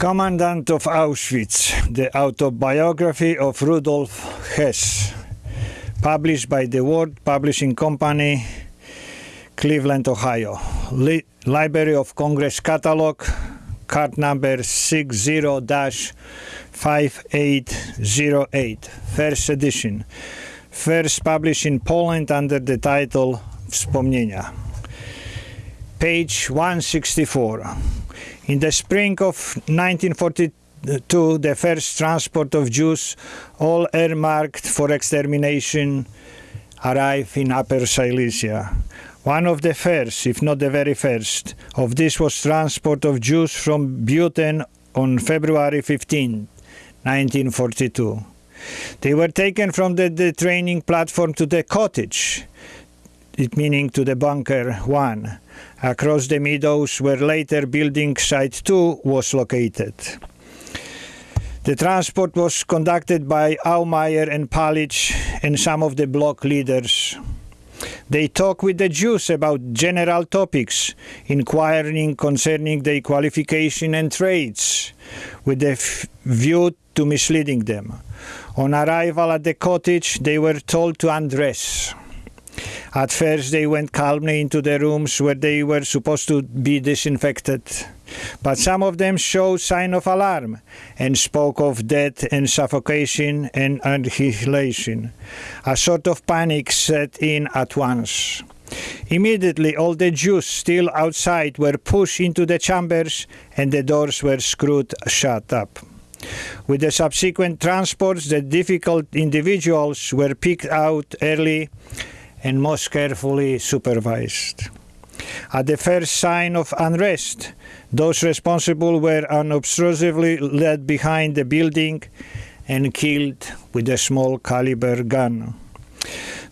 Commandant of Auschwitz, the autobiography of Rudolf Hoess, published by the World Publishing Company, Cleveland, Ohio. Li- Library of Congress Catalog, card number 60 5808, first edition. First published in Poland under the title Wspomnienia. Page 164. In the spring of 1942, the first transport of Jews, all earmarked for extermination, arrived in Upper Silesia. One of the first, if not the very first, of this was transport of Jews from Beuthen on February 15, 1942. They were taken from the, the training platform to the cottage, it meaning to the bunker 1, across the meadows where later building site 2 was located. The transport was conducted by Aumeier and Palitzsch and some of the block leaders. They talk with the Jews about general topics, inquiring concerning their qualification and trades, with the view to misleading them. On arrival at the cottage, they were told to undress. At first, they went calmly into the rooms where they were supposed to be disinfected. But some of them showed sign of alarm and spoke of death and suffocation and annihilation. A sort of panic set in at once. Immediately, all the Jews still outside were pushed into the chambers and the doors were screwed shut up. With the subsequent transports, the difficult individuals were picked out early and most carefully supervised. At the first sign of unrest, those responsible were unobtrusively led behind the building and killed with a small caliber gun.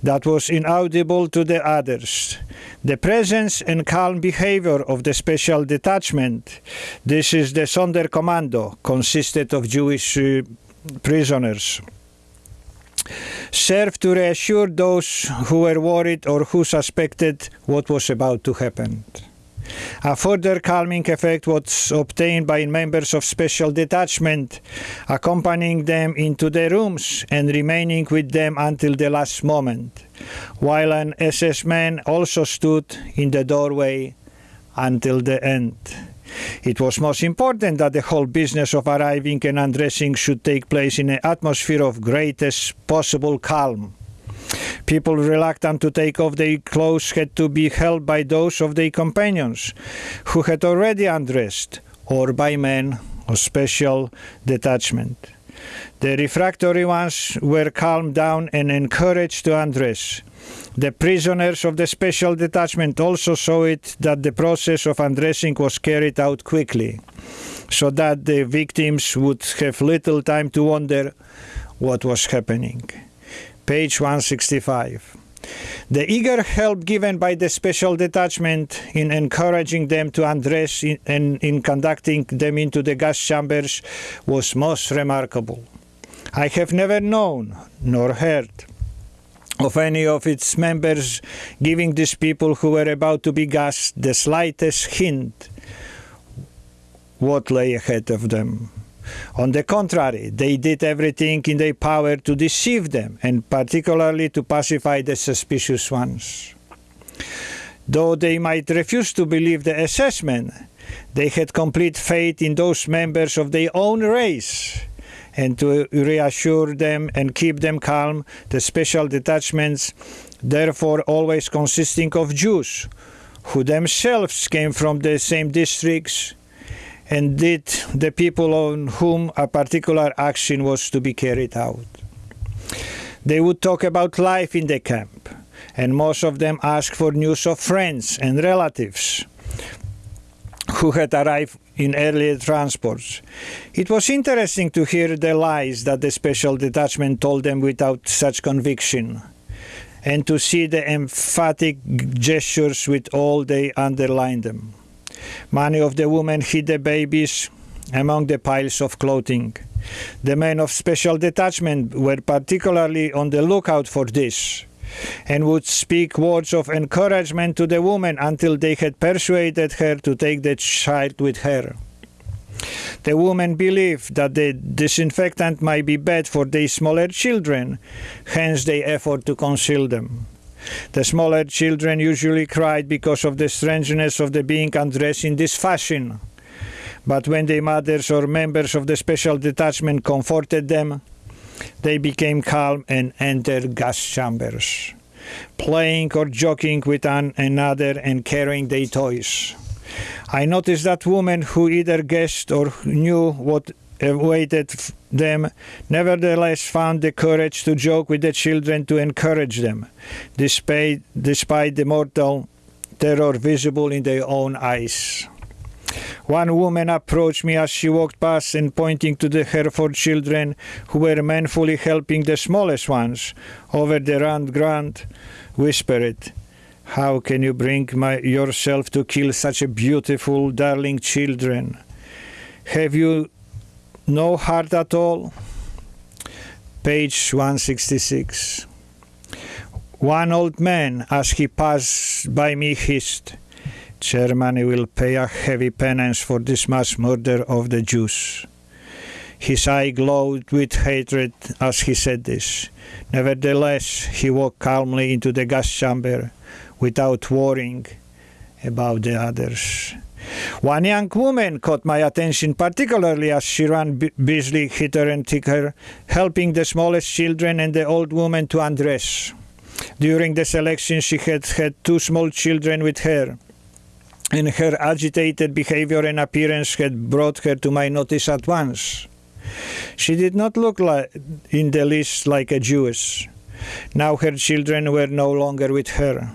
That was inaudible to the others. The presence and calm behavior of the special detachment, this is the Sonderkommando, consisted of Jewish uh, prisoners served to reassure those who were worried or who suspected what was about to happen. A further calming effect was obtained by members of special detachment, accompanying them into their rooms and remaining with them until the last moment, while an SS man also stood in the doorway until the end. It was most important that the whole business of arriving and undressing should take place in an atmosphere of greatest possible calm. People reluctant to take off their clothes had to be held by those of their companions who had already undressed, or by men of special detachment. The refractory ones were calmed down and encouraged to undress. The prisoners of the special detachment also saw it that the process of undressing was carried out quickly, so that the victims would have little time to wonder what was happening. Page 165. The eager help given by the special detachment in encouraging them to undress in, and in conducting them into the gas chambers was most remarkable. I have never known nor heard of any of its members giving these people who were about to be gassed the slightest hint what lay ahead of them. On the contrary, they did everything in their power to deceive them, and particularly to pacify the suspicious ones. Though they might refuse to believe the assessment, they had complete faith in those members of their own race. And to reassure them and keep them calm, the special detachments, therefore always consisting of Jews, who themselves came from the same districts, and did the people on whom a particular action was to be carried out. They would talk about life in the camp, and most of them asked for news of friends and relatives who had arrived in earlier transports. It was interesting to hear the lies that the special detachment told them without such conviction, and to see the emphatic gestures with all they underlined them. Many of the women hid the babies among the piles of clothing. The men of special detachment were particularly on the lookout for this and would speak words of encouragement to the woman until they had persuaded her to take the child with her. The woman believed that the disinfectant might be bad for the smaller children, hence they effort to conceal them. The smaller children usually cried because of the strangeness of the being undressed in this fashion. But when the mothers or members of the special detachment comforted them, they became calm and entered gas chambers, playing or joking with one another and carrying their toys. I noticed that women who either guessed or knew what awaited them nevertheless found the courage to joke with the children to encourage them, despite, despite the mortal terror visible in their own eyes. One woman approached me as she walked past and pointing to the Hereford children who were manfully helping the smallest ones over the round ground, whispered, How can you bring my, yourself to kill such a beautiful, darling children? Have you no heart at all? Page 166. One old man, as he passed by me, hissed, Germany will pay a heavy penance for this mass murder of the Jews. His eye glowed with hatred as he said this. Nevertheless, he walked calmly into the gas chamber without worrying about the others. One young woman caught my attention particularly as she ran busily hither and thither, helping the smallest children and the old woman to undress. During the selection, she had had two small children with her and her agitated behavior and appearance had brought her to my notice at once. She did not look like, in the least like a Jewess. Now her children were no longer with her.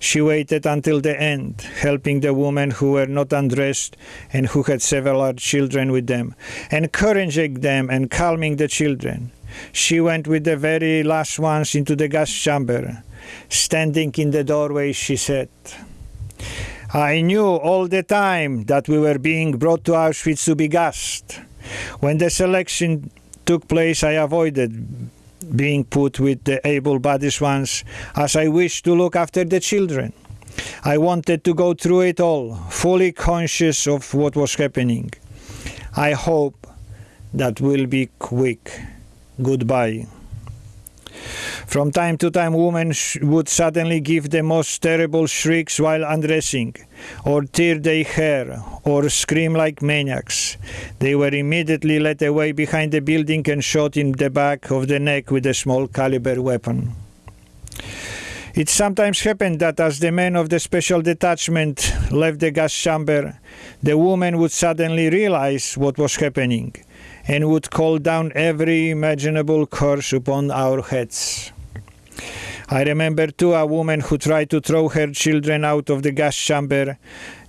She waited until the end, helping the women who were not undressed and who had several children with them, encouraging them and calming the children. She went with the very last ones into the gas chamber. Standing in the doorway, she said, I knew all the time that we were being brought to Auschwitz to be gassed. When the selection took place, I avoided being put with the able bodied ones as I wished to look after the children. I wanted to go through it all, fully conscious of what was happening. I hope that will be quick. Goodbye. From time to time, women would suddenly give the most terrible shrieks while undressing, or tear their hair, or scream like maniacs. They were immediately led away behind the building and shot in the back of the neck with a small caliber weapon. It sometimes happened that as the men of the special detachment left the gas chamber, the woman would suddenly realize what was happening and would call down every imaginable curse upon our heads. I remember too a woman who tried to throw her children out of the gas chamber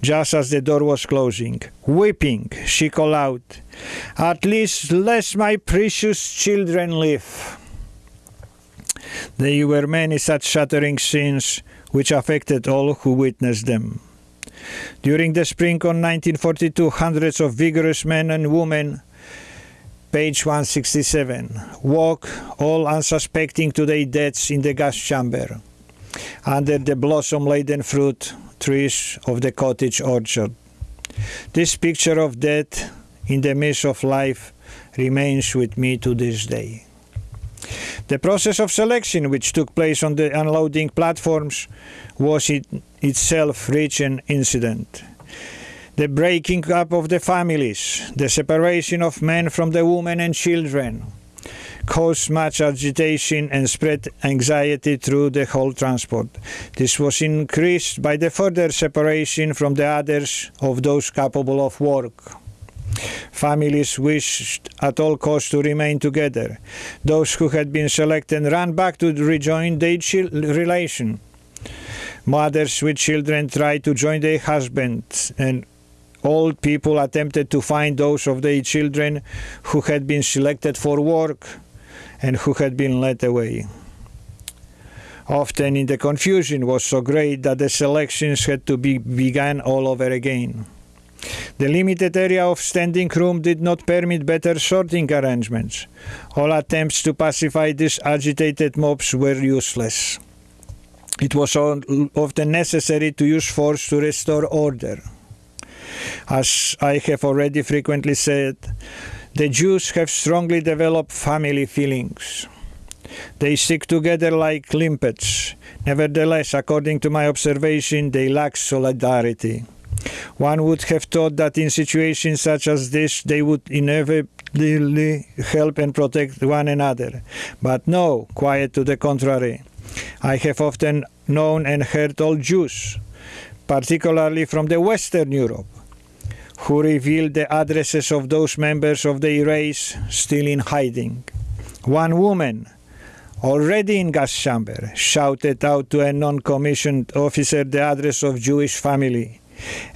just as the door was closing. Weeping, she called out, At least let my precious children live. There were many such shattering scenes which affected all who witnessed them. During the spring of 1942, hundreds of vigorous men and women page 167. Walk all unsuspecting to their deaths in the gas chamber, under the blossom laden fruit trees of the cottage orchard. This picture of death in the midst of life remains with me to this day. The process of selection, which took place on the unloading platforms, was it itself rich in incident the breaking up of the families, the separation of men from the women and children, caused much agitation and spread anxiety through the whole transport. This was increased by the further separation from the others of those capable of work. Families wished at all costs to remain together. Those who had been selected ran back to rejoin their relation. Mothers with children tried to join their husbands and Old people attempted to find those of their children who had been selected for work and who had been led away. Often in the confusion was so great that the selections had to be begun all over again. The limited area of standing room did not permit better sorting arrangements. All attempts to pacify these agitated mobs were useless. It was often necessary to use force to restore order. As I have already frequently said, the Jews have strongly developed family feelings. They stick together like limpets. Nevertheless, according to my observation, they lack solidarity. One would have thought that in situations such as this, they would inevitably help and protect one another. But no, quite to the contrary. I have often known and heard all Jews, particularly from the Western Europe, who revealed the addresses of those members of the race still in hiding. One woman, already in gas chamber, shouted out to a non-commissioned officer the address of Jewish family.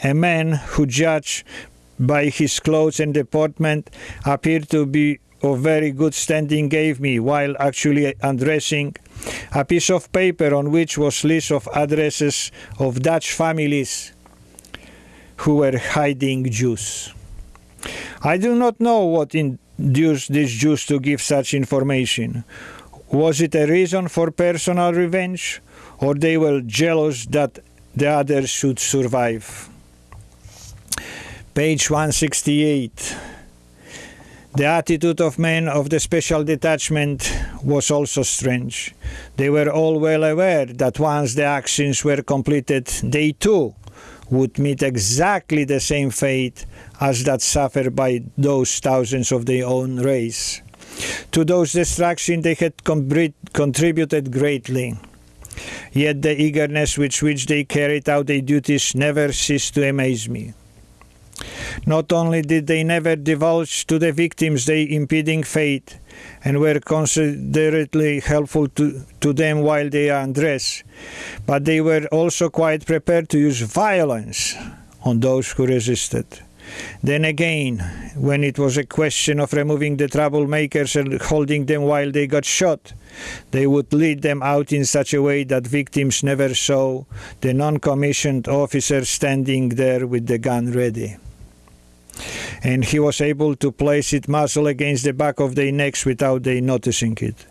A man who judged by his clothes and deportment appeared to be of very good standing gave me, while actually undressing, a piece of paper on which was list of addresses of Dutch families who were hiding Jews. I do not know what induced these Jews to give such information. Was it a reason for personal revenge, or they were jealous that the others should survive? Page 168. The attitude of men of the special detachment was also strange. They were all well aware that once the actions were completed, they too would meet exactly the same fate as that suffered by those thousands of their own race. To those destruction they had contributed greatly. Yet the eagerness with which they carried out their duties never ceased to amaze me. Not only did they never divulge to the victims their impending fate and were considerately helpful to, to them while they are undressed, but they were also quite prepared to use violence on those who resisted. Then again, when it was a question of removing the troublemakers and holding them while they got shot, they would lead them out in such a way that victims never saw the non commissioned officer standing there with the gun ready and he was able to place it muzzle against the back of their necks without they noticing it.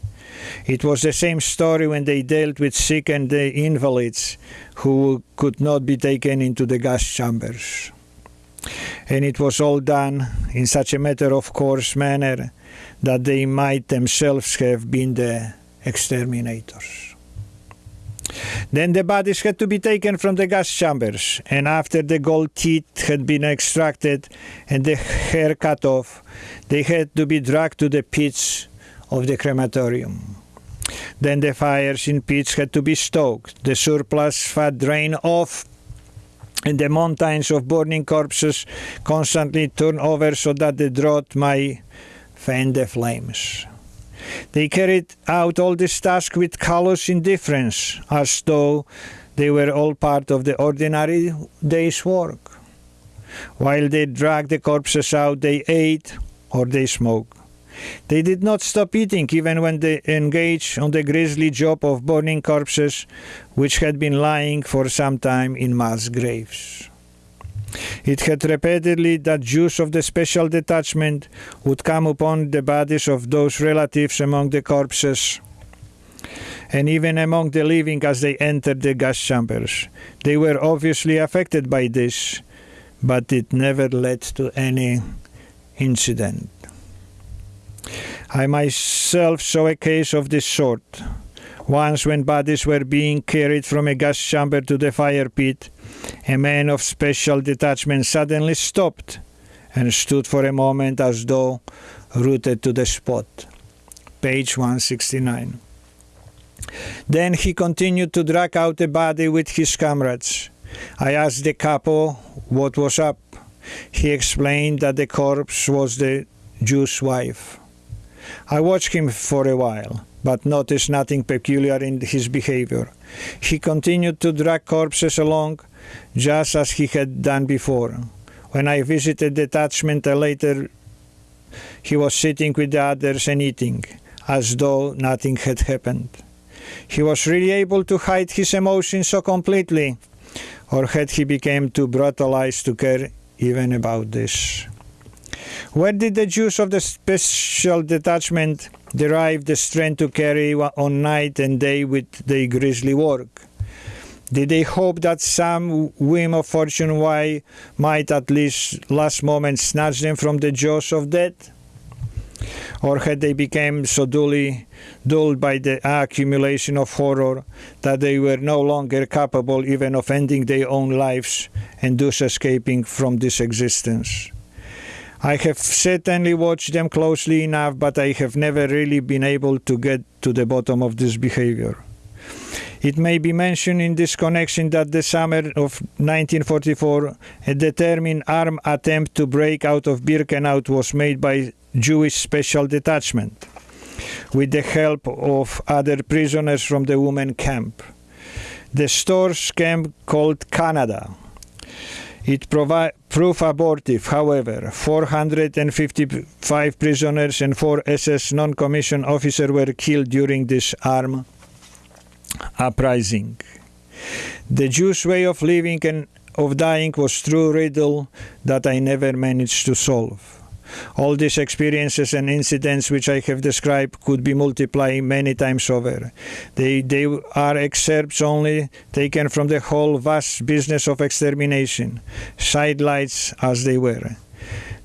It was the same story when they dealt with sick and the invalids who could not be taken into the gas chambers. And it was all done in such a matter of course manner that they might themselves have been the exterminators. Then the bodies had to be taken from the gas chambers, and after the gold teeth had been extracted and the hair cut off, they had to be dragged to the pits of the crematorium. Then the fires in pits had to be stoked, the surplus fat drained off, and the mountains of burning corpses constantly turned over so that the draught might fan the flames. They carried out all this task with callous indifference, as though they were all part of the ordinary day's work. While they dragged the corpses out, they ate or they smoked. They did not stop eating even when they engaged on the grisly job of burning corpses which had been lying for some time in mass graves. It had repeatedly that Jews of the special detachment would come upon the bodies of those relatives among the corpses and even among the living as they entered the gas chambers. They were obviously affected by this, but it never led to any incident. I myself saw a case of this sort. Once, when bodies were being carried from a gas chamber to the fire pit, a man of special detachment suddenly stopped and stood for a moment as though rooted to the spot. Page 169. Then he continued to drag out the body with his comrades. I asked the capo what was up. He explained that the corpse was the Jew's wife. I watched him for a while, but noticed nothing peculiar in his behavior. He continued to drag corpses along, just as he had done before. When I visited the detachment uh, later, he was sitting with the others and eating, as though nothing had happened. He was really able to hide his emotions so completely, or had he become too brutalized to care even about this? Where did the Jews of the special detachment derive the strength to carry on night and day with their grisly work? Did they hope that some whim of fortune why might at least last moment snatch them from the jaws of death? Or had they become so dully dulled by the accumulation of horror that they were no longer capable even of ending their own lives and thus escaping from this existence? I have certainly watched them closely enough, but I have never really been able to get to the bottom of this behavior. It may be mentioned in this connection that the summer of 1944, a determined armed attempt to break out of Birkenau was made by Jewish Special Detachment with the help of other prisoners from the women camp. The stores camp called Canada. It provi- proved abortive, however. 455 prisoners and four SS non commissioned officers were killed during this armed uprising. The Jews' way of living and of dying was true riddle that I never managed to solve. All these experiences and incidents which I have described could be multiplied many times over. They, they are excerpts only taken from the whole vast business of extermination, sidelights as they were.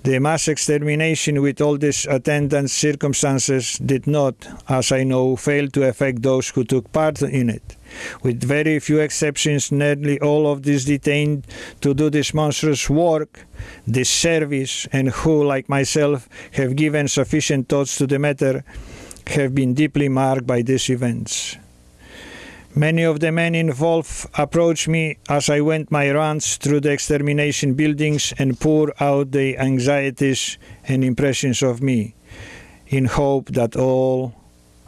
The mass extermination with all these attendant circumstances did not, as I know, fail to affect those who took part in it. With very few exceptions, nearly all of these detained to do this monstrous work, this service, and who, like myself, have given sufficient thoughts to the matter, have been deeply marked by these events. Many of the men involved approached me as I went my rounds through the extermination buildings and poured out their anxieties and impressions of me, in hope that all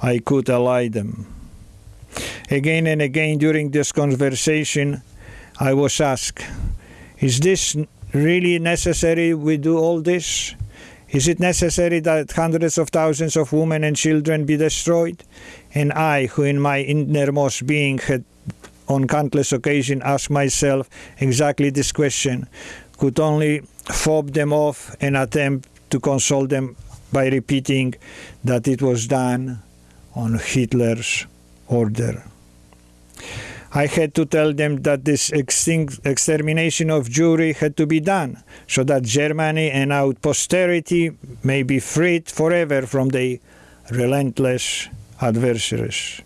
I could allay them. Again and again during this conversation, I was asked, Is this really necessary we do all this? Is it necessary that hundreds of thousands of women and children be destroyed? And I, who in my innermost being had on countless occasions asked myself exactly this question, could only fob them off and attempt to console them by repeating that it was done on Hitler's order. I had to tell them that this extermination of Jewry had to be done so that Germany and our posterity may be freed forever from the relentless adversaries.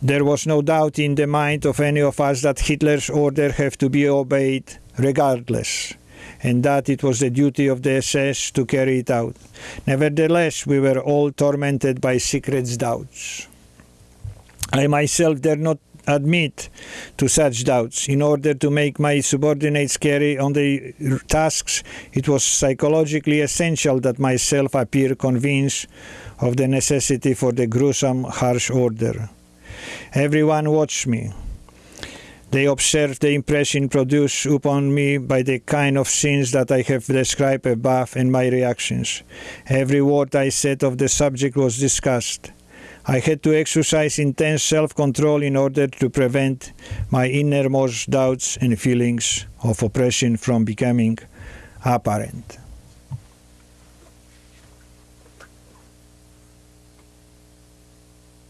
There was no doubt in the mind of any of us that Hitler's order have to be obeyed regardless, and that it was the duty of the SS to carry it out. Nevertheless, we were all tormented by secret doubts. I myself dare not admit to such doubts. In order to make my subordinates carry on the tasks, it was psychologically essential that myself appear convinced of the necessity for the gruesome, harsh order. Everyone watched me. They observed the impression produced upon me by the kind of scenes that I have described above and my reactions. Every word I said of the subject was discussed. I had to exercise intense self control in order to prevent my innermost doubts and feelings of oppression from becoming apparent.